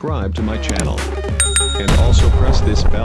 subscribe to my channel. And also press this bell